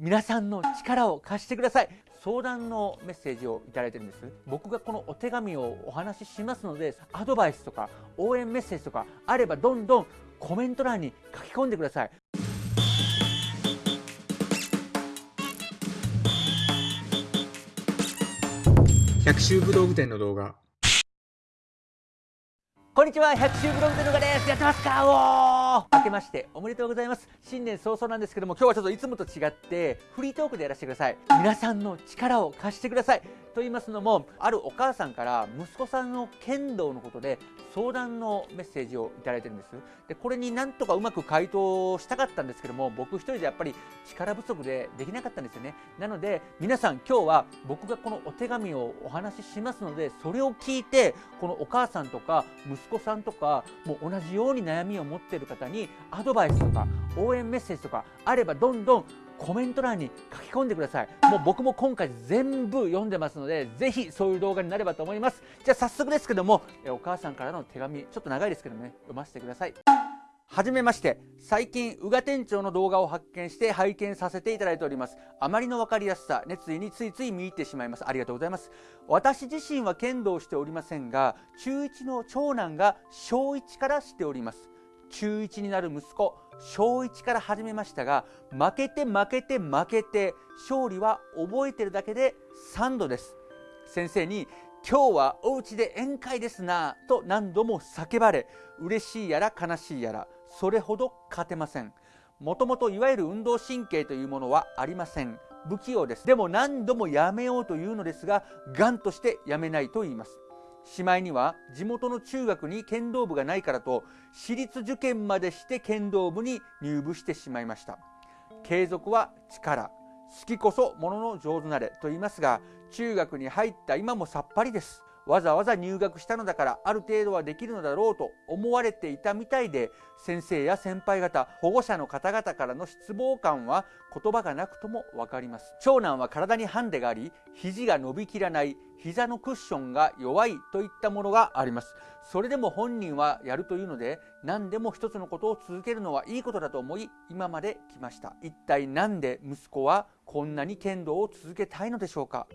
皆さんの力を貸してください。相談のメッセージをいただいてるんです。僕がこのお手紙をお話ししますのでアドバイスとか応援メッセージとかあればどんどんコメント欄に書き込んでください。百秋武道具店の動画。こんにちは。百秋ブログでのがですやってますか？おー。明けましておめでとうございます。新年早々なんですけども今日はちょっといつもと違ってフリートークでやらせてください。皆さんの力を貸してください。と言いますのもあるお母さんから息子さんの剣道のことで相談のメッセージをいただいてるんです。でこれになんとかうまく回答したかったんですけども僕一人でやっぱり力不足でできなかったんですよね。なので皆さん今日は僕がこのお手紙をお話ししますのでそれを聞いてこのお母さんとか息子さんとかもう同じように悩みを持っている方にアドバイスとか応援メッセージとかあればどんどんコメント欄に書き込んでください。もう僕も今回全部読んでますのでぜひそういう動画になればと思います。じゃあ早速ですけどもお母さんからの手紙ちょっと長いですけどね読ませてください。はじめまして。最近宇賀店長の動画を発見して拝見させていただいております。あまりの分かりやすさ熱意についつい見入ってしまいます。ありがとうございます。私自身は剣道をしておりませんが中1の長男が小1からしております。中1になる息子小1から始めましたが負けて負けて負けて勝利は覚えてるだけで3度です。先生に今日はお家で宴会ですなと何度も叫ばれ嬉しいやら悲しいやらそれほど勝てません。もともといわゆる運動神経というものはありません。不器用です。でも何度もやめようというのですががんとしてやめないと言います。しまいには地元の中学に剣道部がないからと私立受験までして剣道部に入部してしまいました。継続は力。好きこそものの上手なれと言いますが中学に入った今もさっぱりです。わざわざ入学したのだからある程度はできるのだろうと思われていたみたいで先生や先輩方保護者の方々からの失望感は言葉がなくとも分かります長男は体にハンデがあり肘が伸びきらない膝のクッションが弱いといったものがあります。それでも本人はやるというので何でも一つのことを続けるのはいいことだと思い今まで来ました。一体何で息子はこんなに剣道を続けたいのでしょうか。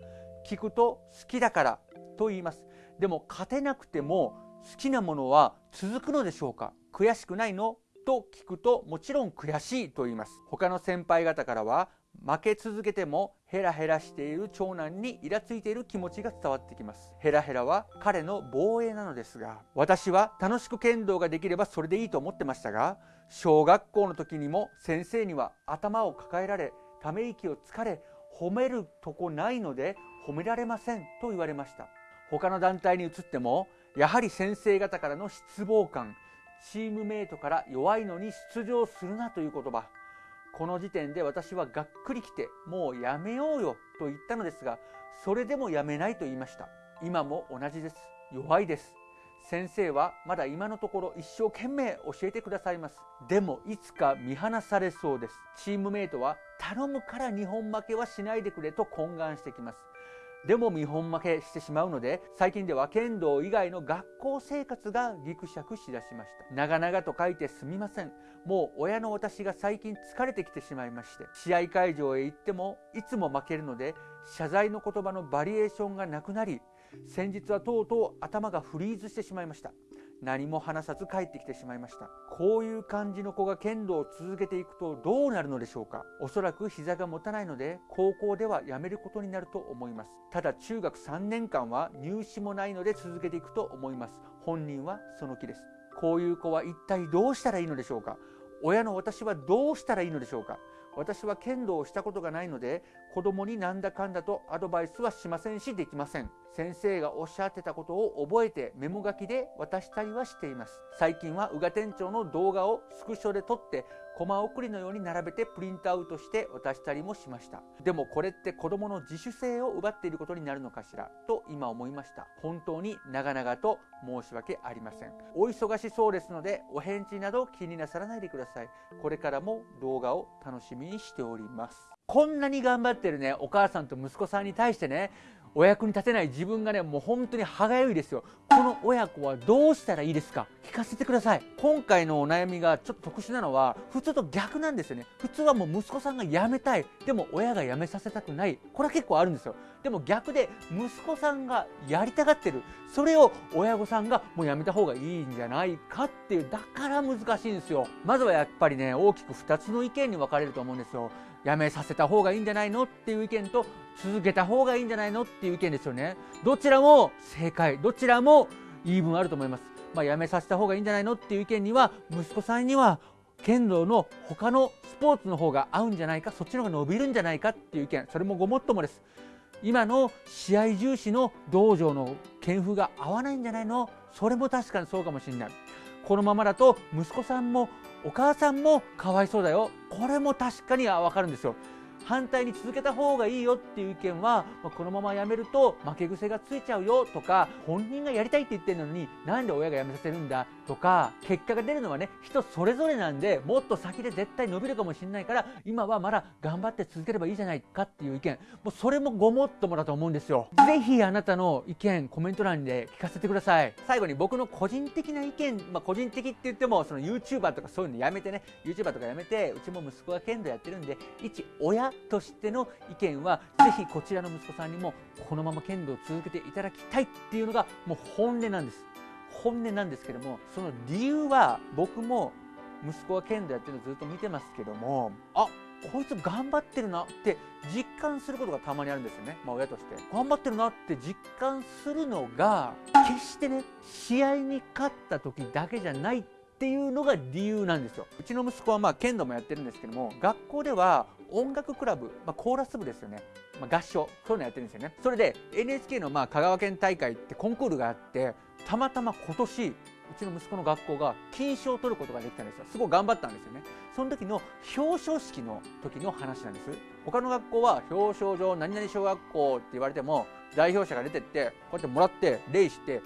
聞くと好きだから。と言います。でも勝てなくても好きなものは続くのでしょうか？悔しくないの？と聞くともちろん悔しいと言います。他の先輩方からは負け続けてもヘラヘラしている長男にイラついている気持ちが伝わってきます。ヘラヘラは彼の防衛なのですが私は楽しく剣道ができればそれでいいと思ってましたが小学校の時にも先生には頭を抱えられため息をつかれ褒めるとこないので褒められませんと言われました。他の団体に移ってもやはり先生方からの失望感チームメイトから弱いのに出場するなという言葉。この時点で私はがっくりきてもうやめようよと言ったのですがそれでもやめないと言いました。今も同じです。弱いです。先生はまだ今のところ一生懸命教えてくださいます。でもいつか見放されそうです。チームメイトは頼むから日本負けはしないでくれと懇願してきます。でも見本負けしてしまうので最近では剣道以外の学校生活がギクシャクしだしました。長々と書いてすみません。もう親の私が最近疲れてきてしまいまして。試合会場へ行ってもいつも負けるので謝罪の言葉のバリエーションがなくなり先日はとうとう頭がフリーズしてしまいました。何も話さず帰ってきてしまいました。こういう感じの子が剣道を続けていくとどうなるのでしょうか。おそらく膝が持たないので高校ではやめることになると思います。ただ中学3年間は入試もないので続けていくと思います。本人はその気です。こういう子は一体どうしたらいいのでしょうか。親の私はどうしたらいいのでしょうか？私は剣道をしたことがないので子供になんだかんだとアドバイスはしませんしできません。先生がおっしゃってたことを覚えてメモ書きで渡したりはしています。最近は宇賀店長の動画をスクショで撮ってコマ送りのように並べてプリントアウトして渡したりもしました。でもこれって子供の自主性を奪っていることになるのかしら？と今思いました。本当に長々と申し訳ありません。お忙しそうですのでお返事など気になさらないでください。これからも動画を楽しみにしております。こんなに頑張ってるねお母さんと息子さんに対してね。お役に立てない自分がねもう本当に歯がゆいですよ。この親子はどうしたらいいですか？聞かせてください。今回のお悩みがちょっと特殊なのは普通と逆なんですよね。普通はもう息子さんが辞めたい。でも親が辞めさせたくない。これは結構あるんですよ。でも逆で息子さんがやりたがってる。それを親御さんがもうやめた方がいいんじゃないかっていう。だから難しいんですよ。まずはやっぱりね大きく2つの意見に分かれると思うんですよ。やめさせた方がいいんじゃないの？っていう意見と続けた方がいいんじゃないのっていう意見ですよね。どちらも正解。どちらも言い分あると思います。まあ、やめさせた方がいいんじゃないのっていう意見には息子さんには剣道の他のスポーツの方が合うんじゃないかそっちの方が伸びるんじゃないかっていう意見。それもごもっともです。今の試合重視の道場の剣風が合わないんじゃないの？それも確かにそうかもしれない。このままだと息子さんもお母さんもかわいそうだよ。これも確かに分かるんですよ。反対に続けた方がいいよっていう意見は、まあ、このままやめると負け癖がついちゃうよとか本人がやりたいって言ってるのになんで親が辞めさせるんだとか結果が出るのはね人それぞれなんでもっと先で絶対伸びるかもしれないから今はまだ頑張って続ければいいじゃないかっていう意見。もうそれもごもっともだと思うんですよ。是非あなたの意見コメント欄で聞かせてください。最後に僕の個人的な意見まあ個人的って言ってもその YouTuber とかそういうのやめてね。YouTuber とかやめてうちも息子が剣道やってるんで一親としての意見はぜひこちらの息子さんにもこのまま剣道を続けていただきたいっていうのがもう本音なんです。本音なんですけどもその理由は僕も息子は剣道やってるのずっと見てますけどもあこいつ頑張ってるなって実感することがたまにあるんですよね、まあ、親として。頑張ってるなって実感するのが決してね試合に勝った時だけじゃないっていうのが理由なんですよ。うちの息子はまあ剣道もやってるんですけども学校では音楽クラブ、まあ、コーラス部ですよね、まあ、合唱そういうのやってるんですよね。それで NHK のまあ香川県大会ってコンクールがあってたまたま今年うちの息子の学校が金賞を取ることができたんですよ。すごい頑張ったんですよね。その時の表彰式の時の話なんです。他の学校は表彰状何々小学校って言われても代表者が出てってこうやってもらって礼して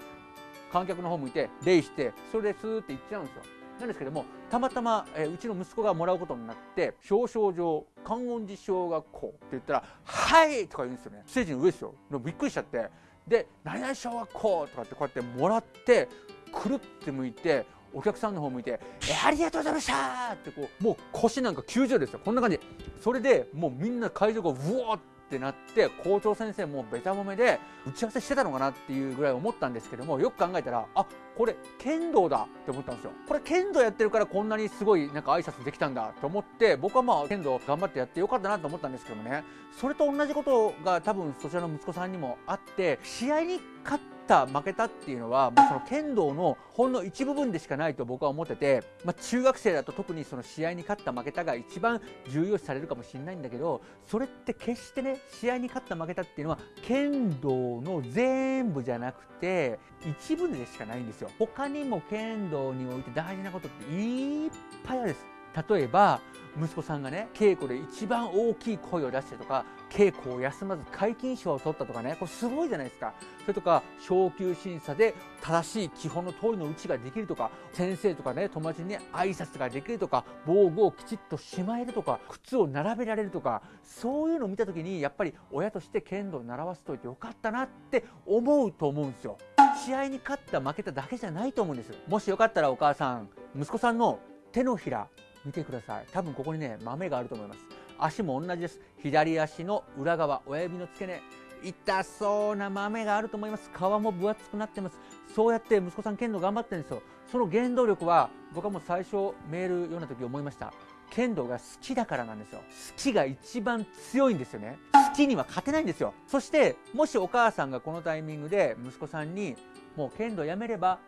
観客の方向いて礼してそれでスーって行っちゃうんですよなんですけどもたまたま、えー、うちの息子がもらうことになって表彰状観音寺小学校って言ったら「はい!」とか言うんですよねステージの上ですよびっくりしちゃってで「何々小学校」とかってこうやってもらってくるって向いてお客さんの方向いて「えありがとうございました!」ってこうもう腰なんか90ですよこんな感じそれでもうみんな会場がうわってってなって校長先生もべた褒めで打ち合わせしてたのかなっていうぐらい思ったんですけどもよく考えたらあこれ剣道だって思ったんですよ。これ剣道やってるからこんなにすごいなんか挨拶できたんだと思って僕はまあ剣道頑張ってやってよかったなと思ったんですけどもね。それと同じことが多分そちらの息子さんにもあって試合に勝ってた負けたっていうのはもうその剣道のほんの一部分でしかないと僕は思ってて、まあ、中学生だと特にその試合に勝った負けたが一番重要視されるかもしれないんだけどそれって決してね試合に勝った負けたっていうのは剣道の全部じゃなくて一部でしかないんですよ。他にも剣道において大事なことっていっぱいあるんです。例えば息子さんがね稽古で一番大きい声を出してとか稽古を休まず皆勤賞を取ったとかねこれすごいじゃないですか。それとか昇級審査で正しい基本の通りの打ちができるとか先生とかね友達にね挨拶ができるとか防具をきちっとしまえるとか靴を並べられるとかそういうのを見た時にやっぱり親として剣道を習わせといてよかったなって思うと思うんですよ。試合に勝った負けただけじゃないと思うんです。もしよかったらお母さん息子さんの手のひら見てください。多分ここにね豆があると思います。足も同じです。左足の裏側親指の付け根。痛そうな豆があると思います。皮も分厚くなってます。そうやって息子さん剣道頑張ってるんですよ。その原動力は僕はもう最初メール読んだ時思いました。剣道が好きだからなんですよ。好きが一番強いんですよね。好きには勝てないんですよ。そしてもしお母さんがこのタイミングで息子さんにもう剣道やめれば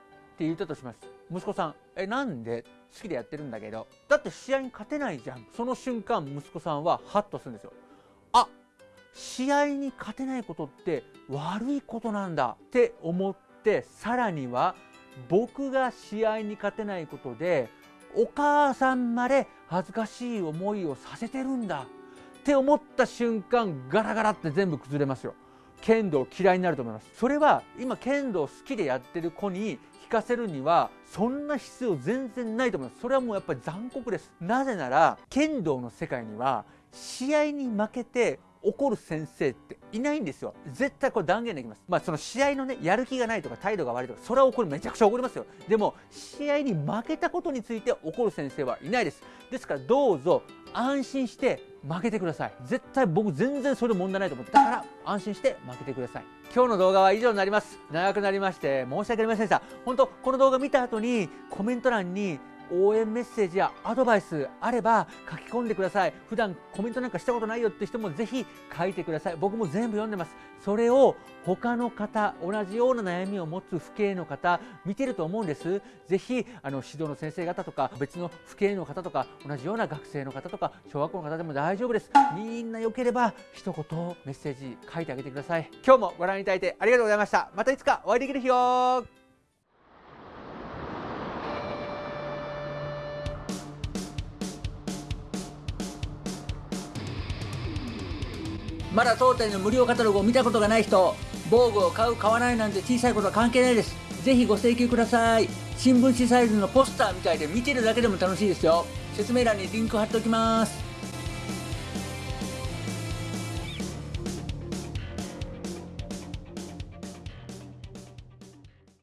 って言ったとします。息子さんえなんで好きでやってるんだけど。だって試合に勝てないじゃん。その瞬間息子さんはハッとするんですよ。あ試合に勝てないことって悪いことなんだって思ってさらには僕が試合に勝てないことでお母さんまで恥ずかしい思いをさせてるんだって思った瞬間ガラガラって全部崩れますよ。剣道嫌いになると思います。それは今剣道好きでやってる子に聞かせるにはそんな必要全然ないと思います。それはもうやっぱり残酷です。なぜなら剣道の世界には試合に負けて怒る先生っていないんですよ。絶対これ断言できます。まあその試合のねやる気がないとか態度が悪いとかそれは怒るめちゃくちゃ怒りますよ。でも試合に負けたことについて怒る先生はいないです。ですからどうぞ安心して負けてください。絶対僕全然それ問題ないと思ってだから安心して負けてください。今日の動画は以上になります。長くなりまして申し訳ありませんでした。本当この動画見た後にコメント欄に応援メッセージやアドバイスあれば書き込んでください。普段コメントなんかしたことないよって人もぜひ書いてください。僕も全部読んでます。それを他の方同じような悩みを持つ父兄の方見てると思うんです。ぜひあの指導の先生方とか別の父兄の方とか同じような学生の方とか小学校の方でも大丈夫です。みんな良ければ一言メッセージ書いてあげてください。今日もご覧いただいてありがとうございました。またいつかお会いできる日をまだ当店の無料カタログを見たことがない人防具を買う買わないなんて小さいことは関係ないです。ぜひご請求ください。新聞紙サイズのポスターみたいで見てるだけでも楽しいですよ。説明欄にリンク貼っておきます。